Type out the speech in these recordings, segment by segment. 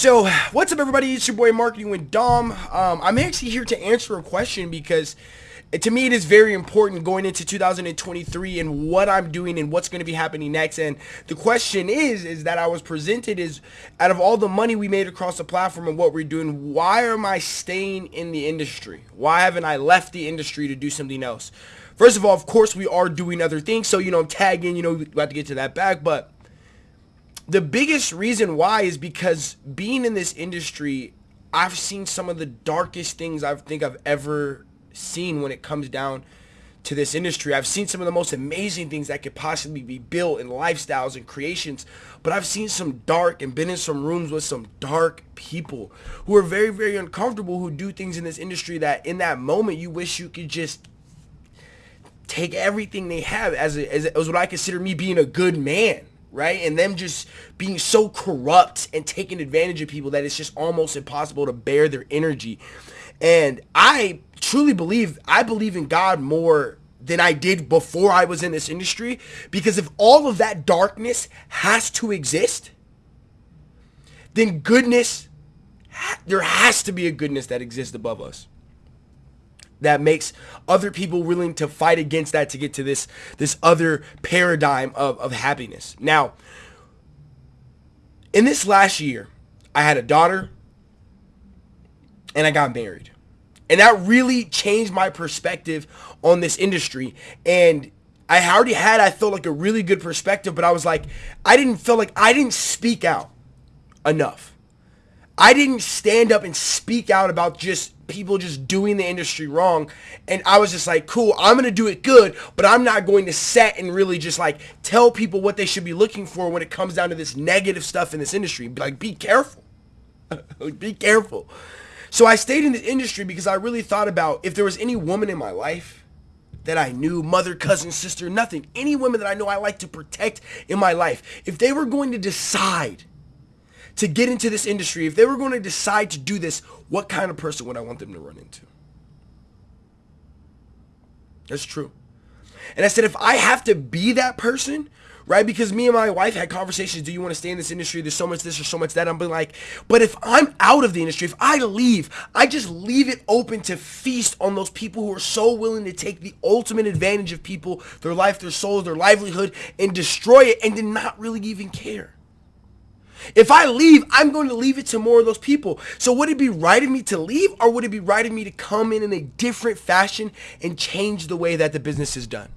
So, what's up, everybody? It's your boy Marketing with Dom. Um, I'm actually here to answer a question because to me it is very important going into 2023 and what I'm doing and what's going to be happening next. And the question is, is that I was presented is out of all the money we made across the platform and what we're doing, why am I staying in the industry? Why haven't I left the industry to do something else? First of all, of course, we are doing other things. So, you know, I'm tagging, you know, we have to get to that back, but the biggest reason why is because being in this industry, I've seen some of the darkest things I think I've ever seen when it comes down to this industry. I've seen some of the most amazing things that could possibly be built in lifestyles and creations, but I've seen some dark and been in some rooms with some dark people who are very, very uncomfortable who do things in this industry that in that moment you wish you could just take everything they have as, a, as, a, as what I consider me being a good man right? And them just being so corrupt and taking advantage of people that it's just almost impossible to bear their energy. And I truly believe, I believe in God more than I did before I was in this industry because if all of that darkness has to exist, then goodness, there has to be a goodness that exists above us that makes other people willing to fight against that to get to this this other paradigm of, of happiness. Now, in this last year, I had a daughter and I got married. And that really changed my perspective on this industry. And I already had, I felt like a really good perspective, but I was like, I didn't feel like I didn't speak out enough. I didn't stand up and speak out about just people just doing the industry wrong. And I was just like, cool, I'm going to do it good, but I'm not going to set and really just like tell people what they should be looking for when it comes down to this negative stuff in this industry. Like, be careful. be careful. So I stayed in the industry because I really thought about if there was any woman in my life that I knew, mother, cousin, sister, nothing, any women that I know I like to protect in my life, if they were going to decide to get into this industry, if they were going to decide to do this, what kind of person would I want them to run into? That's true. And I said, if I have to be that person, right? Because me and my wife had conversations. Do you want to stay in this industry? There's so much this or so much that. I'm being like, but if I'm out of the industry, if I leave, I just leave it open to feast on those people who are so willing to take the ultimate advantage of people, their life, their souls, their livelihood, and destroy it, and then not really even care. If I leave, I'm going to leave it to more of those people. So would it be right of me to leave or would it be right of me to come in in a different fashion and change the way that the business is done?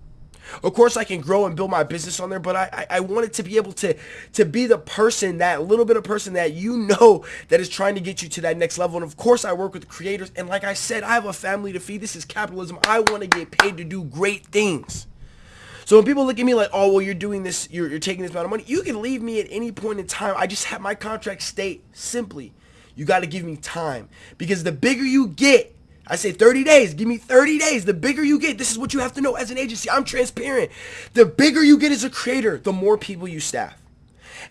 Of course, I can grow and build my business on there, but I, I, I wanted to be able to, to be the person, that little bit of person that you know that is trying to get you to that next level. And of course, I work with creators. And like I said, I have a family to feed. This is capitalism. I want to get paid to do great things. So when people look at me like, oh, well, you're doing this, you're, you're taking this amount of money, you can leave me at any point in time. I just have my contract state simply, you got to give me time. Because the bigger you get, I say 30 days, give me 30 days. The bigger you get, this is what you have to know as an agency. I'm transparent. The bigger you get as a creator, the more people you staff.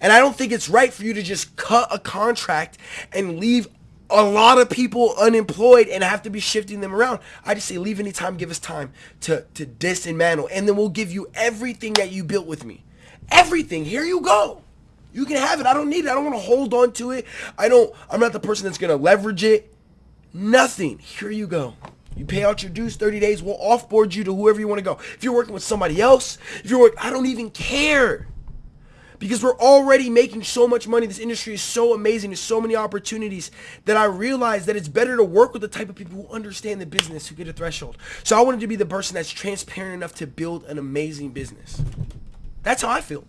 And I don't think it's right for you to just cut a contract and leave a lot of people unemployed and have to be shifting them around. I just say leave any time, give us time to, to dismantle. And then we'll give you everything that you built with me. Everything. Here you go. You can have it. I don't need it. I don't want to hold on to it. I don't, I'm not the person that's going to leverage it. Nothing. Here you go. You pay out your dues 30 days. We'll offboard you to whoever you want to go. If you're working with somebody else, if you're working, I don't even care because we're already making so much money. This industry is so amazing. There's so many opportunities that I realize that it's better to work with the type of people who understand the business, who get a threshold. So I wanted to be the person that's transparent enough to build an amazing business. That's how I feel.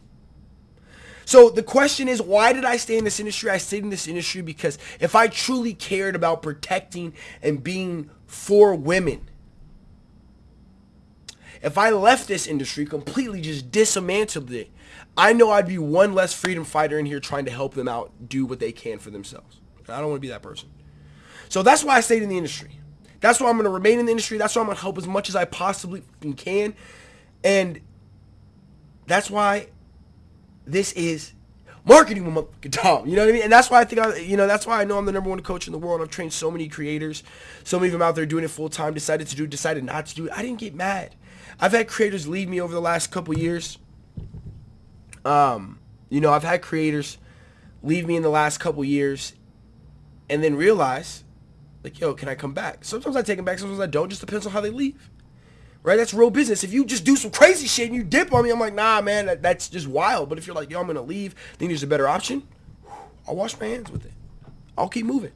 So the question is, why did I stay in this industry? I stayed in this industry because if I truly cared about protecting and being for women, if I left this industry, completely just dismantled it, I know I'd be one less freedom fighter in here trying to help them out do what they can for themselves. I don't want to be that person. So that's why I stayed in the industry. That's why I'm going to remain in the industry. That's why I'm going to help as much as I possibly can. And that's why this is marketing Dom. You know what I mean? And that's why I think I, you know, that's why I know I'm the number one coach in the world. I've trained so many creators. So many of them out there doing it full time, decided to do, decided not to do it. I didn't get mad. I've had creators leave me over the last couple years. Um, you know, I've had creators leave me in the last couple years and then realize, like, yo, can I come back? Sometimes I take them back, sometimes I don't. Just depends on how they leave. Right? That's real business. If you just do some crazy shit and you dip on me, I'm like, nah, man, that, that's just wild. But if you're like, yo, I'm gonna leave, then there's a better option, I'll wash my hands with it. I'll keep moving.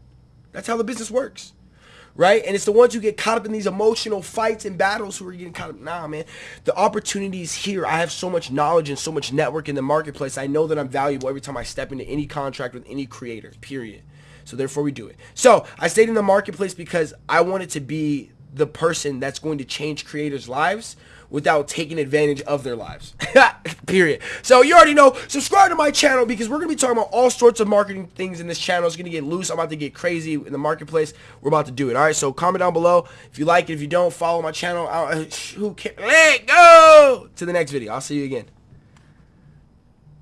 That's how the business works. Right? And it's the ones who get caught up in these emotional fights and battles who are getting caught up. Nah, man. The opportunity is here. I have so much knowledge and so much network in the marketplace. I know that I'm valuable every time I step into any contract with any creator, period. So therefore we do it. So I stayed in the marketplace because I wanted to be the person that's going to change creators' lives without taking advantage of their lives. Period. So you already know, subscribe to my channel because we're going to be talking about all sorts of marketing things in this channel. It's going to get loose. I'm about to get crazy in the marketplace. We're about to do it. All right, so comment down below if you like it. If you don't, follow my channel. who cares? Let go! To the next video. I'll see you again.